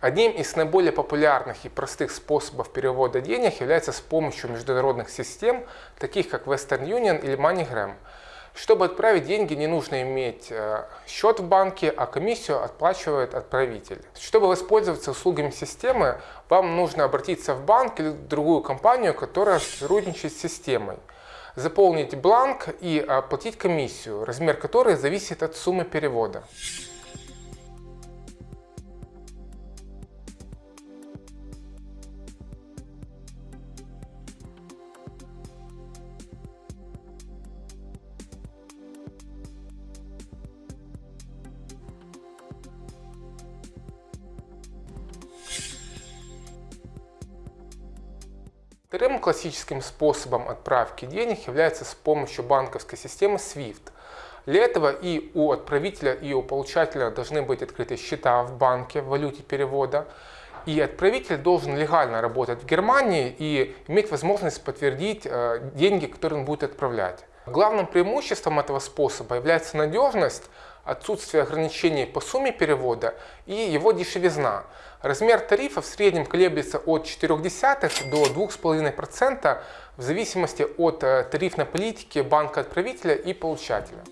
Одним из наиболее популярных и простых способов перевода денег является с помощью международных систем, таких как Western Union или MoneyGram. Чтобы отправить деньги, не нужно иметь э, счет в банке, а комиссию отплачивает отправитель. Чтобы воспользоваться услугами системы, вам нужно обратиться в банк или в другую компанию, которая сотрудничает с системой. Заполнить бланк и оплатить комиссию, размер которой зависит от суммы перевода. Вторым классическим способом отправки денег является с помощью банковской системы SWIFT. Для этого и у отправителя, и у получателя должны быть открыты счета в банке в валюте перевода. И отправитель должен легально работать в Германии и иметь возможность подтвердить э, деньги, которые он будет отправлять. Главным преимуществом этого способа является надежность, отсутствие ограничений по сумме перевода и его дешевизна. Размер тарифа в среднем колеблется от 0,4 до 2,5% в зависимости от э, тарифной политики банка-отправителя и получателя.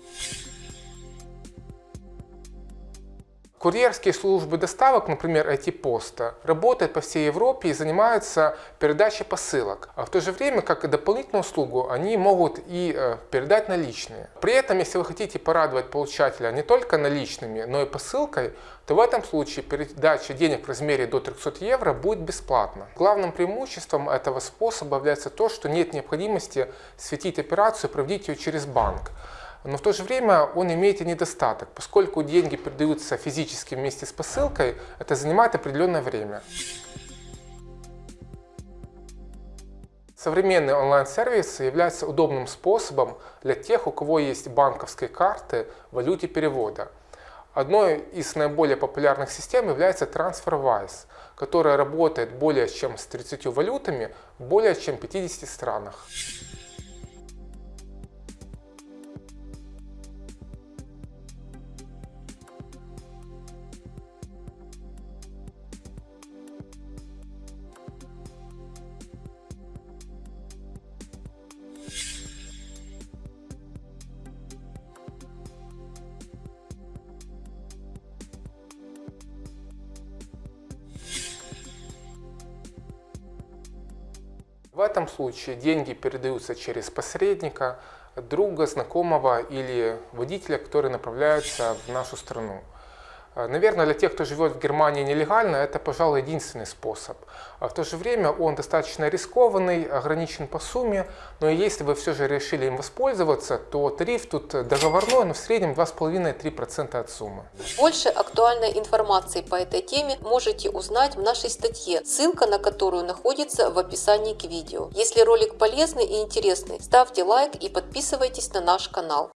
Курьерские службы доставок, например, IT-поста, работают по всей Европе и занимаются передачей посылок. А в то же время, как и дополнительную услугу, они могут и э, передать наличные. При этом, если вы хотите порадовать получателя не только наличными, но и посылкой, то в этом случае передача денег в размере до 300 евро будет бесплатна. Главным преимуществом этого способа является то, что нет необходимости светить операцию и проводить ее через банк но в то же время он имеет и недостаток, поскольку деньги передаются физически вместе с посылкой, это занимает определенное время. Современные онлайн-сервисы являются удобным способом для тех, у кого есть банковские карты в валюте перевода. Одной из наиболее популярных систем является TransferWise, которая работает более чем с 30 валютами в более чем 50 странах. В этом случае деньги передаются через посредника, друга, знакомого или водителя, которые направляются в нашу страну. Э, наверное, для тех, кто живет в Германии нелегально, это, пожалуй, единственный способ. А в то же время он достаточно рискованный, ограничен по сумме, но если вы все же решили им воспользоваться, то тариф тут договорной, но в среднем 2,5-3% от суммы. Больше актуальной информации по этой теме можете узнать в нашей статье, ссылка на которую находится в описании к видео. Если ролик полезный и интересный, ставьте лайк и подписывайтесь на наш канал.